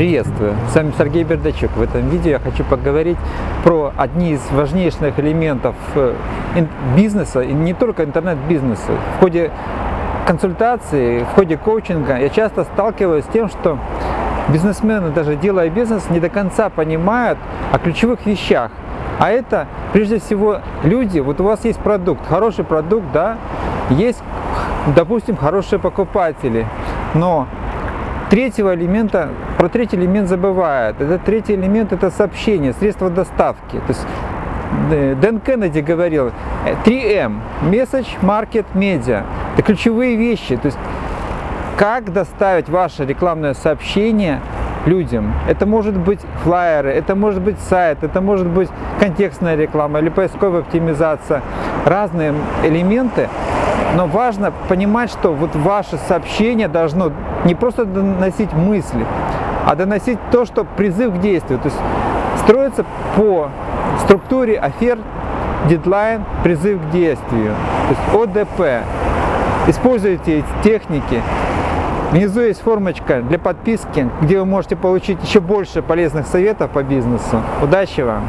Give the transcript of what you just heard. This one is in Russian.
Приветствую! С вами Сергей Бердачук. В этом видео я хочу поговорить про одни из важнейших элементов э, бизнеса, и не только интернет-бизнеса. В ходе консультации, в ходе коучинга я часто сталкиваюсь с тем, что бизнесмены, даже делая бизнес, не до конца понимают о ключевых вещах. А это, прежде всего, люди, вот у вас есть продукт, хороший продукт, да, есть, допустим, хорошие покупатели, но третьего элемента, про третий элемент забывают. Это третий элемент – это сообщение, средство доставки. То есть э, Дэн Кеннеди говорил 3M – Message, Market, Media. Это ключевые вещи. То есть как доставить ваше рекламное сообщение людям. Это может быть флайеры, это может быть сайт, это может быть контекстная реклама или поисковая оптимизация. Разные элементы, но важно понимать, что вот ваше сообщение должно не просто доносить мысли, а доносить то, что призыв к действию. То есть строится по структуре оферт, дедлайн, призыв к действию. То есть ОДП. Используйте эти техники. Внизу есть формочка для подписки, где вы можете получить еще больше полезных советов по бизнесу. Удачи вам!